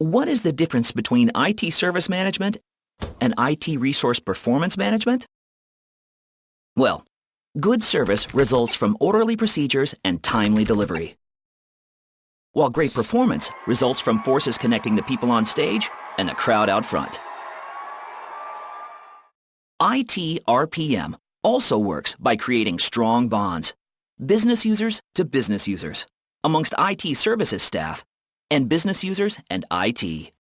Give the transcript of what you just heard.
What is the difference between IT service management and IT resource performance management? Well, good service results from orderly procedures and timely delivery. While great performance results from forces connecting the people on stage and the crowd out front. IT RPM also works by creating strong bonds, business users to business users, amongst IT services staff, and business users and IT.